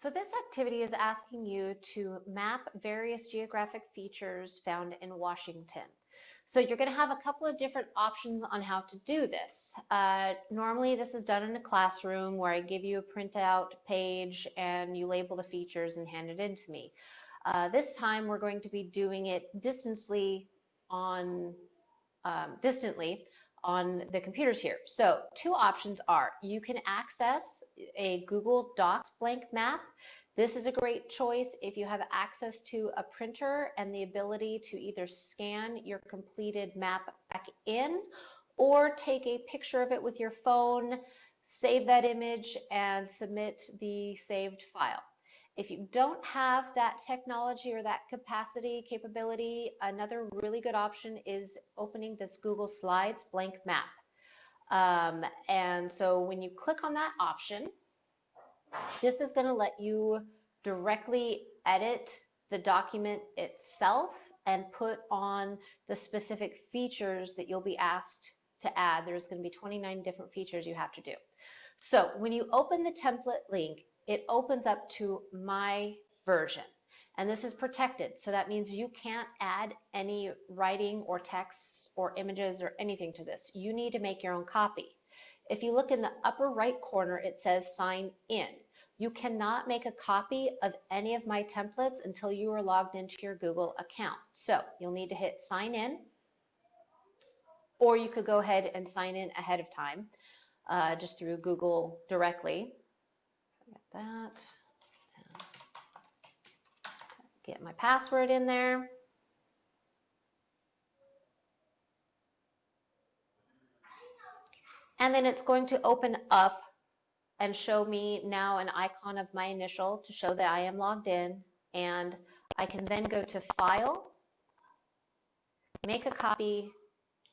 So this activity is asking you to map various geographic features found in Washington. So you're going to have a couple of different options on how to do this. Uh, normally this is done in a classroom where I give you a printout page and you label the features and hand it in to me. Uh, this time we're going to be doing it distantly on um, distantly on the computers here. So two options are you can access a Google Docs blank map. This is a great choice if you have access to a printer and the ability to either scan your completed map back in or take a picture of it with your phone, save that image and submit the saved file. If you don't have that technology or that capacity capability, another really good option is opening this Google Slides blank map. Um, and so when you click on that option, this is going to let you directly edit the document itself and put on the specific features that you'll be asked to add. There's going to be 29 different features you have to do. So when you open the template link, it opens up to my version. And this is protected. So that means you can't add any writing or texts or images or anything to this. You need to make your own copy. If you look in the upper right corner, it says sign in. You cannot make a copy of any of my templates until you are logged into your Google account. So you'll need to hit sign in, or you could go ahead and sign in ahead of time uh, just through Google directly. Get that. Get my password in there. And then it's going to open up and show me now an icon of my initial to show that I am logged in. And I can then go to File, make a copy,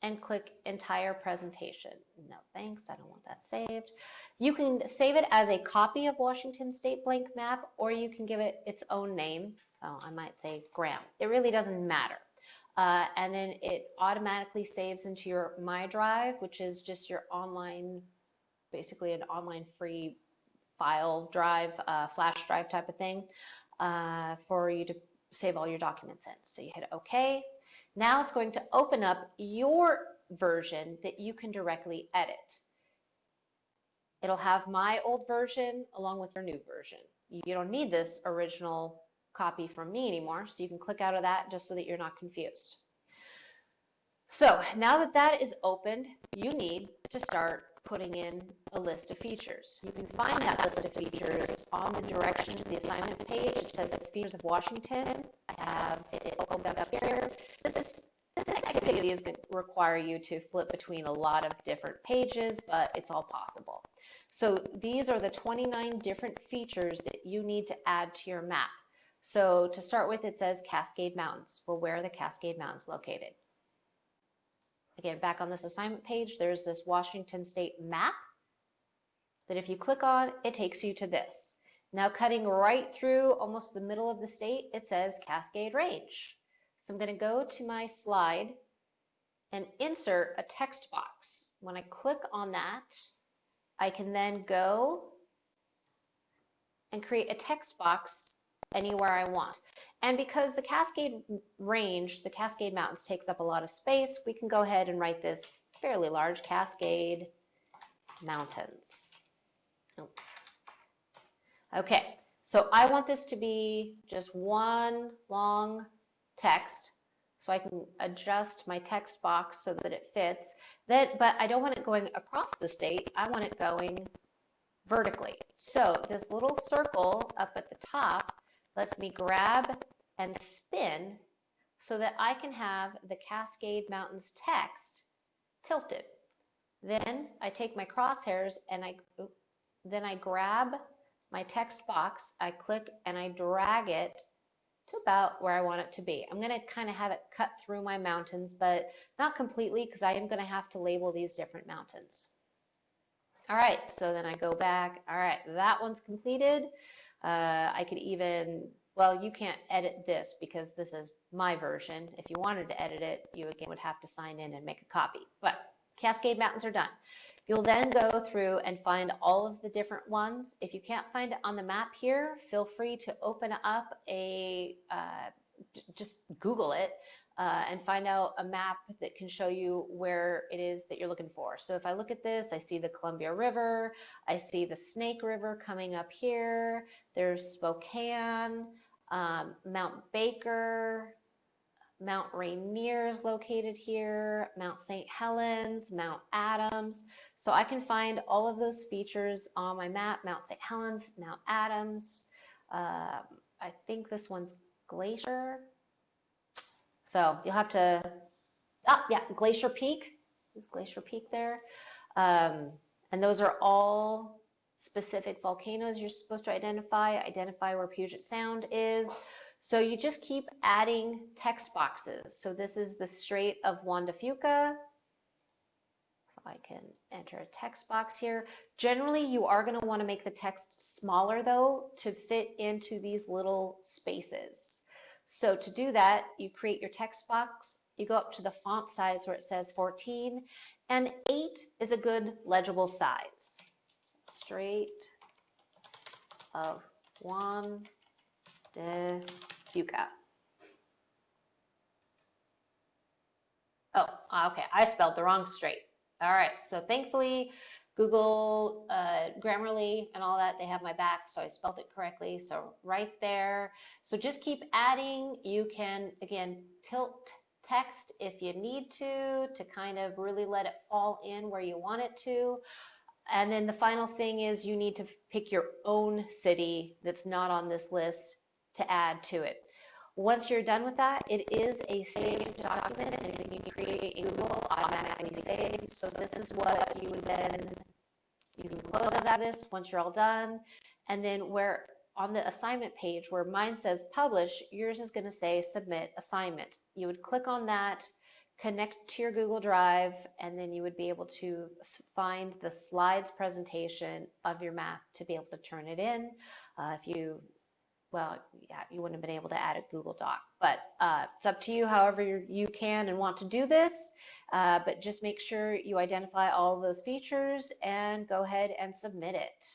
and click entire presentation. No thanks, I don't want that saved. You can save it as a copy of Washington State blank map or you can give it its own name. Oh, I might say Graham. It really doesn't matter. Uh, and then it automatically saves into your My Drive, which is just your online, basically an online free file drive, uh, flash drive type of thing uh, for you to save all your documents in. So you hit OK, now it's going to open up your version that you can directly edit. It'll have my old version along with your new version. You don't need this original copy from me anymore, so you can click out of that just so that you're not confused. So now that that is opened, you need to start putting in a list of features. You can find that list of features on the directions, the assignment page. It says Features of Washington. I have it opened up here. This is this activity is going to require you to flip between a lot of different pages, but it's all possible. So these are the 29 different features that you need to add to your map. So to start with, it says Cascade Mountains. Well, where are the Cascade Mountains located? Again, back on this assignment page, there's this Washington State map that if you click on, it takes you to this. Now cutting right through almost the middle of the state, it says Cascade Range. So I'm going to go to my slide and insert a text box. When I click on that, I can then go and create a text box anywhere I want. And because the Cascade Range, the Cascade Mountains takes up a lot of space, we can go ahead and write this fairly large Cascade Mountains. Oops. Okay, so I want this to be just one long text so I can adjust my text box so that it fits. That, but I don't want it going across the state. I want it going vertically. So this little circle up at the top lets me grab and spin so that I can have the Cascade Mountains text tilted. Then I take my crosshairs and I then I grab my text box, I click and I drag it to about where I want it to be. I'm going to kind of have it cut through my mountains, but not completely because I am going to have to label these different mountains. All right, so then I go back. All right, that one's completed. Uh, I could even, well, you can't edit this because this is my version. If you wanted to edit it, you again would have to sign in and make a copy. But Cascade Mountains are done. You'll then go through and find all of the different ones. If you can't find it on the map here, feel free to open up a, uh, just Google it uh, and find out a map that can show you where it is that you're looking for. So if I look at this, I see the Columbia River, I see the Snake River coming up here, there's Spokane, um, Mount Baker, Mount Rainier is located here, Mount St. Helens, Mount Adams. So I can find all of those features on my map, Mount St. Helens, Mount Adams. Um, I think this one's Glacier. So you'll have to, oh yeah, Glacier Peak. Is Glacier Peak there? Um, and those are all specific volcanoes you're supposed to identify, identify where Puget Sound is. So you just keep adding text boxes. So this is the Strait of Juan de Fuca. So I can enter a text box here. Generally, you are going to want to make the text smaller though to fit into these little spaces. So to do that, you create your text box, you go up to the font size where it says 14, and 8 is a good legible size. Straight of Juan de Fuca. Oh, okay, I spelled the wrong straight. All right, so thankfully, Google, uh, Grammarly, and all that, they have my back, so I spelled it correctly. So right there. So just keep adding. You can, again, tilt text if you need to, to kind of really let it fall in where you want it to. And then the final thing is you need to pick your own city that's not on this list to add to it. Once you're done with that, it is a saved document and when you create a Google automatically saves. So this is what you would then, you can close out this once you're all done. And then where on the assignment page where mine says publish, yours is gonna say submit assignment. You would click on that, connect to your Google Drive, and then you would be able to find the slides presentation of your map to be able to turn it in. Uh, if you well, yeah, you wouldn't have been able to add a Google Doc, but uh, it's up to you however you can and want to do this. Uh, but just make sure you identify all those features and go ahead and submit it.